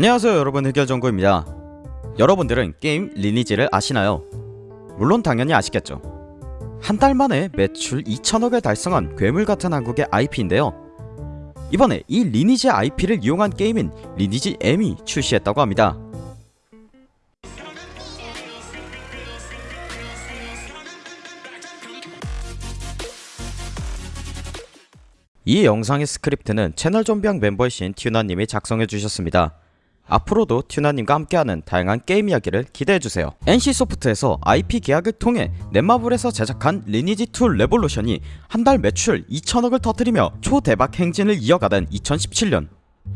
안녕하세요 여러분. 흑열정구입니다. 여러분들은 게임 리니지를 아시나요? 물론 당연히 아시겠죠. 한 달 만에 매출 2천억을 달성한 괴물같은 한국의 IP인데요. 이번에 이 리니지 IP를 이용한 게임인 리니지 M이 출시했다고 합니다. 이 영상의 스크립트는 채널 좀비왕 멤버이신 튜나님이 작성해주셨습니다. 앞으로도 튜나님과 함께하는 다양한 게임 이야기를 기대해주세요. NC소프트에서 IP 계약을 통해 넷마블에서 제작한 리니지2 레볼루션이 한 달 매출 2천억을 터뜨리며 초대박 행진을 이어가던 2017년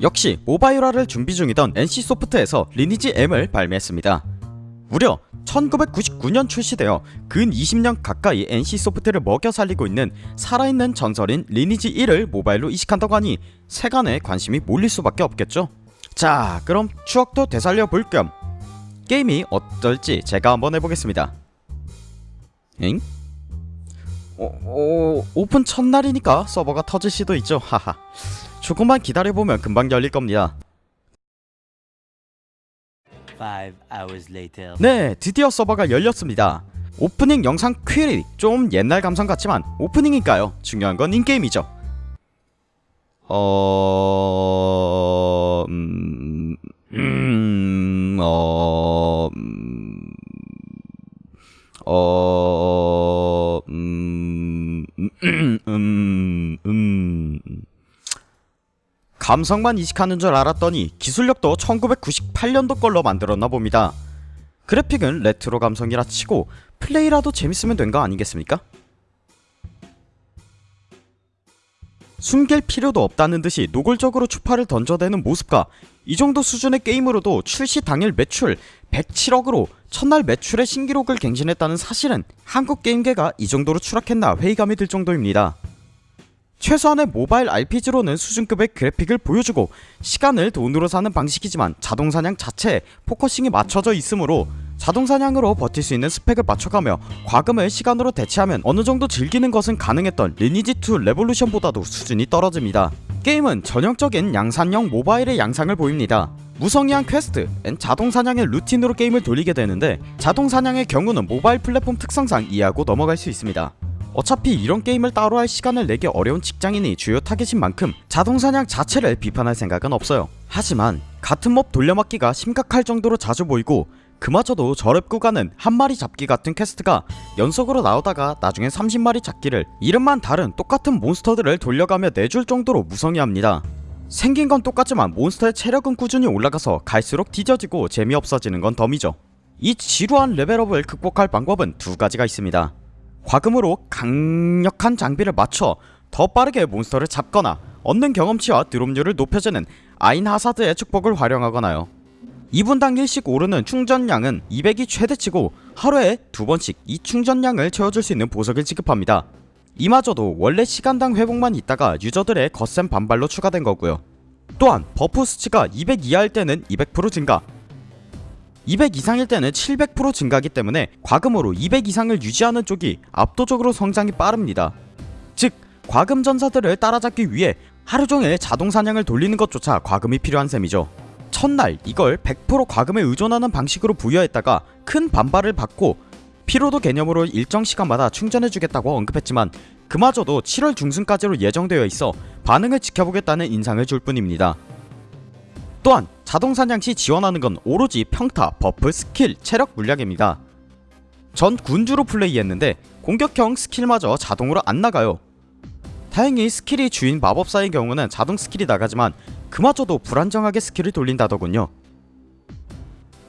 역시 모바일화를 준비 중이던 NC소프트에서 리니지 M을 발매했습니다. 무려 1999년 출시되어 근 20년 가까이 NC소프트를 먹여 살리고 있는 살아있는 전설인 리니지 1을 모바일로 이식한다고 하니 세간에 관심이 몰릴 수밖에 없겠죠 자 그럼 추억도 되살려 볼 겸 게임이 어떨지 제가 한번 해보겠습니다. 엥? 어, 어, 오픈 첫날이니까 서버가 터질 수도 있죠. 하하. 조금만 기다려보면 금방 열릴 겁니다. 네 드디어 서버가 열렸습니다. 오프닝 영상 퀴리 좀 옛날 감성 같지만 오프닝이니까요? 중요한 건 인게임이죠. 어... 감성만 이식하는 줄 알았더니 기술력도 1998년도 걸로 만들었나 봅니다. 그래픽은 레트로 감성이라 치고 플레이라도 재밌으면 된 거 아니겠습니까? 숨길 필요도 없다는 듯이 노골적으로 추파를 던져대는 모습과 이 정도 수준의 게임으로도 출시 당일 매출 107억으로 첫날 매출의 신기록을 갱신했다는 사실은 한국 게임계가 이 정도로 추락했나 회의감이 들 정도입니다. 최소한의 모바일 RPG로는 수준급의 그래픽을 보여주고 시간을 돈으로 사는 방식이지만 자동사냥 자체에 focusing이 맞춰져 있으므로 자동사냥으로 버틸 수 있는 스펙을 맞춰가며 과금을 시간으로 대체하면 어느정도 즐기는 것은 가능했던 리니지2 레볼루션보다도 수준이 떨어집니다. 게임은 전형적인 양산형 모바일의 양상을 보입니다. 무성의한 퀘스트, and 자동사냥의 루틴으로 게임을 돌리게 되는데 자동사냥의 경우는 모바일 플랫폼 특성상 이해하고 넘어갈 수 있습니다 어차피 이런 게임을 따로 할 시간을 내기 어려운 직장인이 주요 타겟인 만큼 자동사냥 자체를 비판할 생각은 없어요. 하지만 같은 mob 돌려막기가 심각할 정도로 자주 보이고 그마저도 저렙 구간은 한 마리 잡기 같은 퀘스트가 연속으로 나오다가 나중에 30마리 잡기를 이름만 다른 똑같은 몬스터들을 돌려가며 내줄 정도로 무성의합니다. 생긴 건 똑같지만 몬스터의 체력은 꾸준히 올라가서 갈수록 더뎌지고 재미없어지는 건 덤이죠. 이 지루한 레벨업을 극복할 방법은 두 가지가 있습니다 과금으로 강력한 장비를 맞춰 더 빠르게 몬스터를 잡거나 얻는 경험치와 드롭률을 높여주는 아인 하사드의 축복을 활용하거든요. 2분당 1씩 오르는 충전량은 200이 최대치고 하루에 두번씩 이 충전량을 채워줄 수 있는 보석을 지급합니다. 이마저도 원래 시간당 회복만 있다가 user들의 거센 반발로 추가된 거고요. 또한 buff 수치가 200 이하일 때는 200% 증가 200 이상일 때는 700% 증가하기 때문에 과금으로 200 이상을 유지하는 쪽이 압도적으로 성장이 빠릅니다. 즉 과금 전사들을 따라잡기 위해 하루종일 자동사냥을 돌리는 것조차 과금이 필요한 셈이죠. 첫날 이걸 100% 과금에 의존하는 방식으로 부여했다가 큰 반발을 받고 피로도 개념으로 일정 시간마다 충전해주겠다고 언급했지만 그마저도 7월 중순까지로 예정되어 있어 반응을 지켜보겠다는 인상을 줄 뿐입니다 또한 자동사냥 시 지원하는 건 오로지 평타, buff, skill, 체력 물약입니다. 전 군주로 플레이했는데 공격형 skill마저 자동으로 안 나가요. 다행히 skill이 주인 마법사의 경우는 자동 skill이 나가지만 그마저도 불안정하게 skill을 돌린다더군요.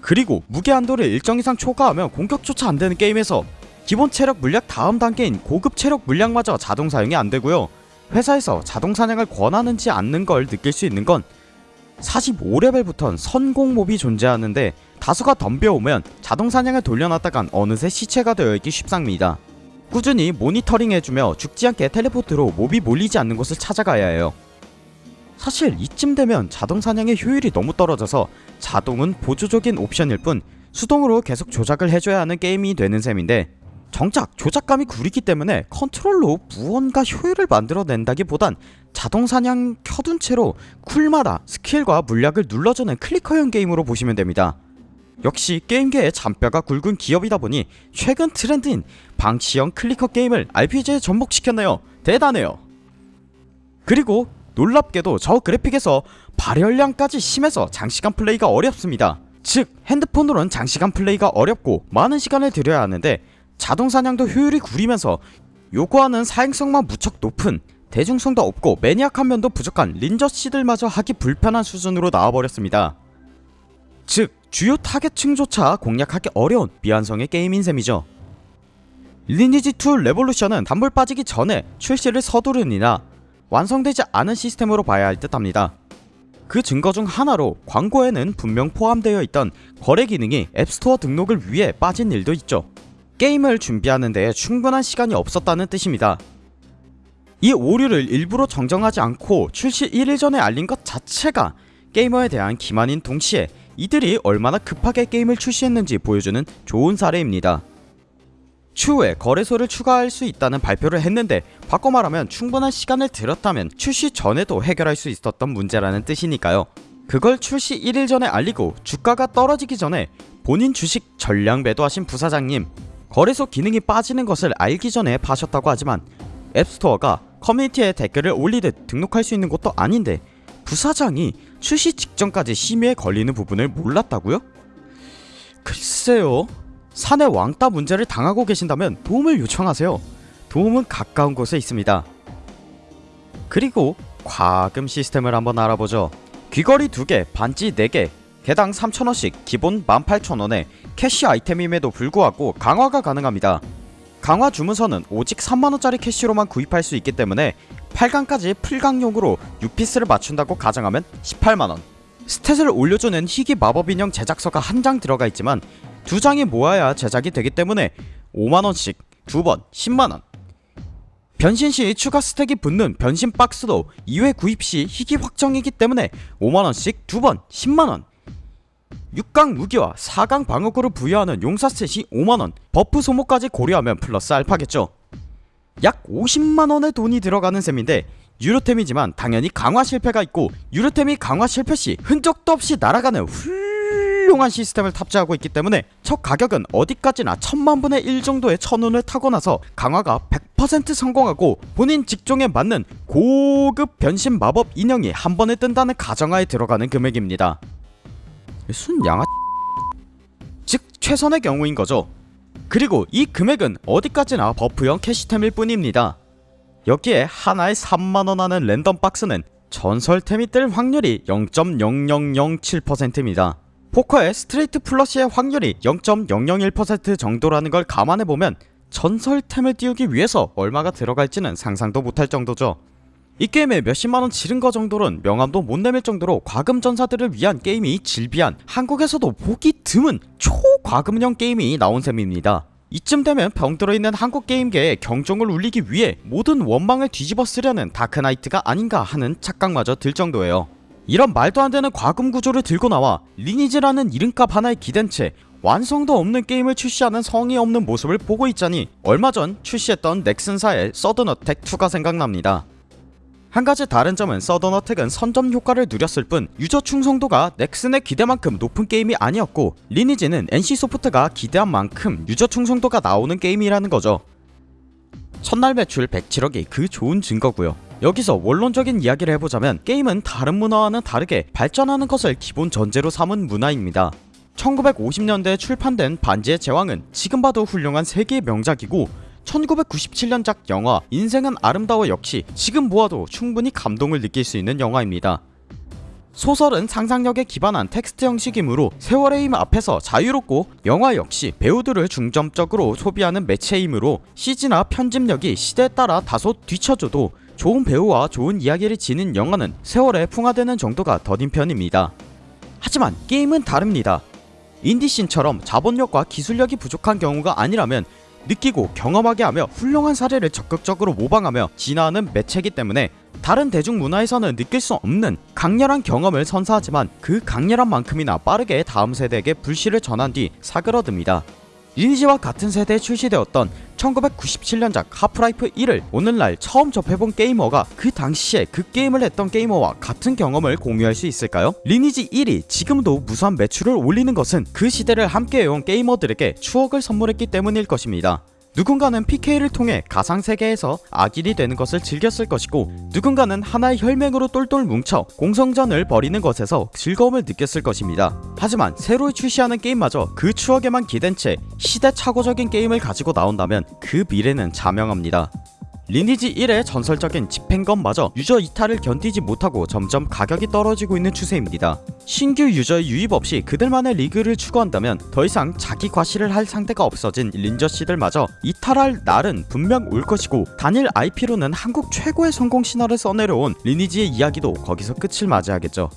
그리고 무게 한도를 일정 이상 초과하면 공격조차 안되는 게임에서 기본 체력 물약 다음 단계인 고급 체력 물약마저 자동 사용이 안되고요. 회사에서 자동 사냥을 권하지 않는 걸 느낄 수 있는 건 45레벨부턴 선공몹이 존재하는데 다수가 덤벼오면 자동 사냥을 돌려놨다간 어느새 시체가 되어있기 쉽상입니다. 꾸준히 모니터링해주며 죽지 않게 텔레포트로 몹이 몰리지 않는 곳을 찾아가야 해요. 사실 이쯤 되면 자동 사냥의 효율이 너무 떨어져서 자동은 보조적인 옵션일 뿐 수동으로 계속 조작을 해줘야 하는 게임이 되는 셈인데 정작 조작감이 구리기 때문에 컨트롤로 무언가 효율을 만들어낸다기보단 자동 사냥 켜둔 채로 cool마다 skill과 물약을 눌러주는 clicker형 게임으로 보시면 됩니다. 역시 게임계의 잔뼈가 굵은 기업이다 보니 최근 트렌드인 방치형 clicker 게임을 RPG에 접목시켰네요. 대단해요. 그리고 놀랍게도 저 그래픽에서 발열량까지 심해서 장시간 플레이가 어렵습니다. 즉 핸드폰으로는 장시간 플레이가 어렵고 많은 시간을 들여야 하는데 자동 사냥도 효율이 구리면서 요구하는 사행성만 무척 높은 대중성도 없고 maniac한 면도 부족한 린저씨들마저 하기 불편한 수준으로 나와버렸습니다. 즉 주요 타겟층조차 공략하기 어려운 미완성의 게임인 셈이죠. 리니지2 레볼루션은 단물 빠지기 전에 출시를 서두르느라 완성되지 않은 시스템으로 봐야 할 듯 합니다. 그 증거 중 하나로 광고에는 분명 포함되어 있던 거래 기능이 앱스토어 등록을 위해 빠진 일도 있죠. 게임을 준비하는 데 충분한 시간이 없었다는 뜻입니다. 이 오류를 일부러 정정하지 않고 출시 1일 전에 알린 것 자체가 게이머에 대한 기만인 동시에 이들이 얼마나 급하게 게임을 출시했는지 보여주는 좋은 사례입니다. 추후에 거래소를 추가할 수 있다는 발표를 했는데 바꿔 말하면 충분한 시간을 들였다면 출시 전에도 해결할 수 있었던 문제라는 뜻이니까요. 그걸 출시 1일 전에 알리고 주가가 떨어지기 전에 본인 주식 전량 매도하신 부사장님 거래소 기능이 빠지는 것을 알기 전에 파셨다고 하지만 앱스토어가 커뮤니티에 댓글을 올리듯 등록할 수 있는 것도 아닌데 부사장이 출시 직전까지 심의에 걸리는 부분을 몰랐다고요? 글쎄요. 산의 왕따 문제를 당하고 계신다면 도움을 요청하세요. 도움은 가까운 곳에 있습니다. 그리고 과금 시스템을 한번 알아보죠. 귀걸이 2개, 반지 4개 개당 3,000원씩 기본 18,000원에 cash 아이템임에도 불구하고 강화가 가능합니다. 강화 주문서는 오직 3만원짜리 cash로만 구입할 수 있기 때문에 8강까지 풀강용으로 6piece를 맞춘다고 가정하면 18만원. stat을 올려주는 희귀 마법인형 제작서가 한 장 들어가 있지만 두 장을 모아야 제작이 되기 때문에 5만원씩 두 번 10만원. 변신시 추가 stat이 붙는 변신 box도 2회 구입시 희귀 확정이기 때문에 5만원씩 두 번 10만원 6강 무기와 4강 방어구를 부여하는 용사 set이 5만원 buff 소모까지 고려하면 플러스 알파겠죠. 약 50만원의 돈이 들어가는 셈인데 유료템이지만 당연히 강화 실패가 있고 유료템이 강화 실패시 흔적도 없이 날아가는 훌륭한 시스템을 탑재하고 있기 때문에 저 가격은 어디까지나 천만분의 1 정도의 천운을 타고 나서 강화가 100% 성공하고 본인 직종에 맞는 고급 변신 마법 인형이 한 번에 뜬다는 가정하에 들어가는 금액입니다 순 양아 즉 최선의 경우인 거죠. 그리고 이 금액은 어디까지나 buff형 cash템일 뿐입니다. 여기에 하나에 3만원 하는 random box는 전설템이 뜰 확률이 0.0007%입니다. 포커의 straight flush의 확률이 0.001% 정도라는 걸 감안해보면 전설템을 띄우기 위해서 얼마가 들어갈지는 상상도 못할 정도죠 이 게임에 몇십만원 지른 거 정도는 명함도 못 내밀 정도로 과금 전사들을 위한 게임이 즐비한 한국에서도 보기 드문 초과금형 게임이 나온 셈입니다. 이쯤 되면 병들어 있는 한국 게임계에 경종을 울리기 위해 모든 원망을 뒤집어 쓰려는 Dark Knight가 아닌가 하는 착각마저 들 정도예요. 이런 말도 안 되는 과금 구조를 들고 나와 리니지라는 이름값 하나에 기댄 채 완성도 없는 게임을 출시하는 성의 없는 모습을 보고 있자니 얼마 전 출시했던 넥슨사의 서든어택2가 생각납니다 한 가지 다른 점은 서든어택은 선점 효과를 누렸을 뿐 유저 충성도가 넥슨의 기대만큼 높은 게임이 아니었고 리니지는 NC소프트가 기대한 만큼 유저 충성도가 나오는 게임이라는 거죠. 첫날 매출 107억이 그 좋은 증거고요. 여기서 원론적인 이야기를 해보자면 게임은 다른 문화와는 다르게 발전하는 것을 기본 전제로 삼은 문화입니다. 1950년대에 출판된 반지의 제왕은 지금 봐도 훌륭한 세계의 명작이고 1997년작 영화 인생은 아름다워 역시 지금 보아도 충분히 감동을 느낄 수 있는 영화입니다. 소설은 상상력에 기반한 텍스트 형식이므로 세월의 힘 앞에서 자유롭고 영화 역시 배우들을 중점적으로 소비하는 매체이므로 CG나 편집력이 시대에 따라 다소 뒤처져도 좋은 배우와 좋은 이야기를 지닌 영화는 세월에 풍화되는 정도가 더딘 편입니다. 하지만 게임은 다릅니다. 인디씬처럼 자본력과 기술력이 부족한 경우가 아니라면 느끼고 경험하게 하며 훌륭한 사례를 적극적으로 모방하며 진화하는 매체이기 때문에 다른 대중문화에서는 느낄 수 없는 강렬한 경험을 선사하지만 그 강렬한 만큼이나 빠르게 다음 세대에게 불씨를 전한 뒤 사그러듭니다. 리니지와 같은 세대에 출시되었던 1997년작 하프라이프 1을 오늘날 처음 접해본 게이머가 그 당시에 그 게임을 했던 게이머와 같은 경험을 공유할 수 있을까요? 리니지 1이 지금도 무수한 매출을 올리는 것은 그 시대를 함께해온 게이머들에게 추억을 선물했기 때문일 것입니다. 누군가는 PK를 통해 가상세계에서 악인이 되는 것을 즐겼을 것이고 누군가는 하나의 혈맹으로 똘똘 뭉쳐 공성전을 벌이는 것에서 즐거움을 느꼈을 것입니다. 하지만 새로 출시하는 게임마저 그 추억에만 기댄 채 시대착오적인 게임을 가지고 나온다면 그 미래는 자명합니다. 리니지 1의 전설적인 집행검마저 유저 이탈을 견디지 못하고 점점 가격이 떨어지고 있는 추세입니다. 신규 유저의 유입 없이 그들만의 리그를 추구한다면 더 이상 자기 과시를 할 상대가 없어진 린저씨들마저 이탈할 날은 분명 올 것이고 단일 IP로는 한국 최고의 성공 신화를 써내려온 리니지의 이야기도 거기서 끝을 맞이하겠죠.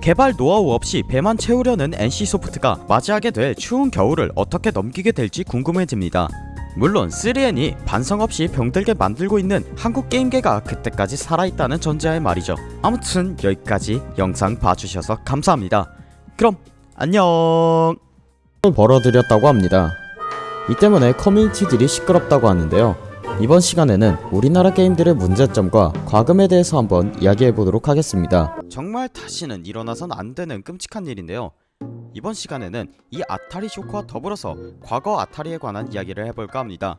개발 노하우 없이 배만 채우려는 NC소프트가 맞이하게 될 추운 겨울을 어떻게 넘기게 될지 궁금해집니다. 물론 3N이 반성 없이 병들게 만들고 있는 한국 게임계가 그때까지 살아있다는 전제하에 말이죠. 아무튼 여기까지 영상 봐주셔서 감사합니다. 그럼 안녕. 벌어드렸다고 합니다. 이 때문에 커뮤니티들이 시끄럽다고 하는데요. 이번 시간에는 우리나라 게임들의 문제점과 과금에 대해서 한번 이야기해보도록 하겠습니다. 정말 다시는 일어나선 안 되는 끔찍한 일인데요. 이번 시간에는 이 아타리 쇼크와 더불어서 과거 아타리에 관한 이야기를 해볼까 합니다.